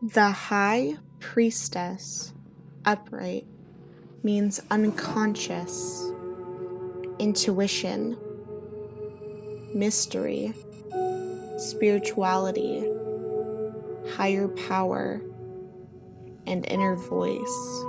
The High Priestess, upright, means unconscious, intuition, mystery, spirituality, higher power, and inner voice.